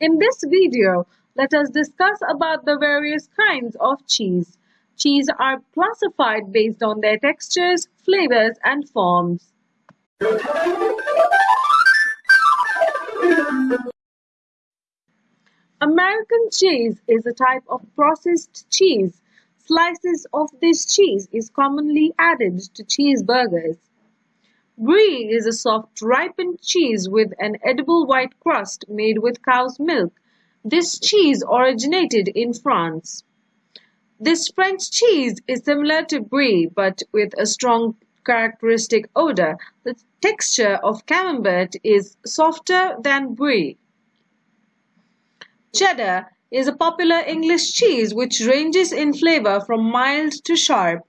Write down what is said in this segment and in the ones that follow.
In this video, let us discuss about the various kinds of cheese. Cheese are classified based on their textures, flavors and forms. American cheese is a type of processed cheese. Slices of this cheese is commonly added to cheeseburgers. Brie is a soft ripened cheese with an edible white crust made with cow's milk. This cheese originated in France. This French cheese is similar to Brie but with a strong characteristic odor. The texture of Camembert is softer than Brie. Cheddar is a popular English cheese which ranges in flavor from mild to sharp.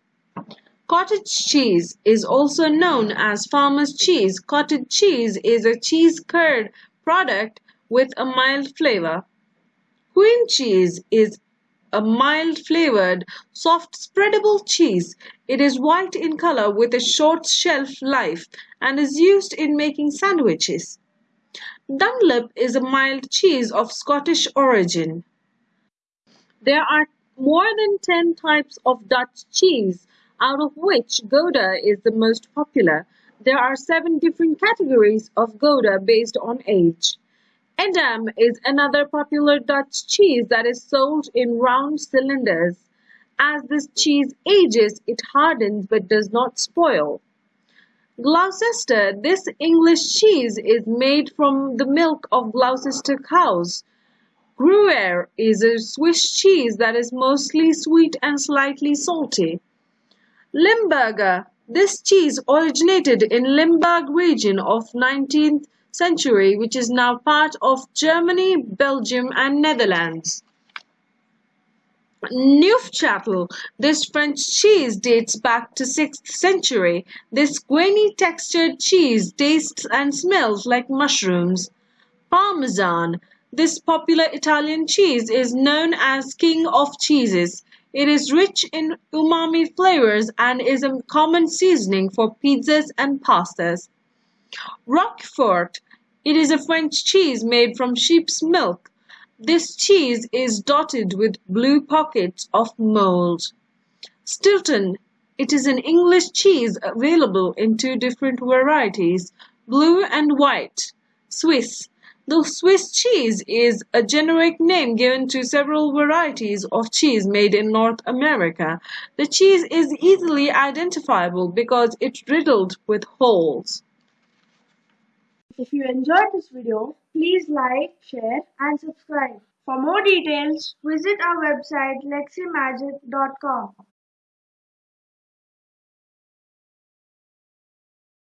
Cottage cheese is also known as farmer's cheese. Cottage cheese is a cheese curd product with a mild flavor. Cream cheese is a mild flavored, soft spreadable cheese. It is white in color with a short shelf life and is used in making sandwiches. Dunlop is a mild cheese of Scottish origin. There are more than 10 types of Dutch cheese, out of which Gouda is the most popular. There are seven different categories of Gouda based on age. Edam is another popular Dutch cheese that is sold in round cylinders. As this cheese ages, it hardens but does not spoil. Gloucester, this English cheese is made from the milk of Gloucester cows. Gruyere is a Swiss cheese that is mostly sweet and slightly salty. Limburger. This cheese originated in Limburg region of 19th century which is now part of Germany, Belgium and Netherlands. Neufchâtel. This French cheese dates back to 6th century. This grainy textured cheese tastes and smells like mushrooms. Parmesan. This popular Italian cheese is known as king of cheeses. It is rich in umami flavors and is a common seasoning for pizzas and pastas. Roquefort. It is a French cheese made from sheep's milk. This cheese is dotted with blue pockets of mold. Stilton. It is an English cheese available in two different varieties, blue and white. Swiss. The Swiss cheese is a generic name given to several varieties of cheese made in North America. The cheese is easily identifiable because it's riddled with holes. If you enjoyed this video, please like, share and subscribe. For more details, visit our website leximagic.com.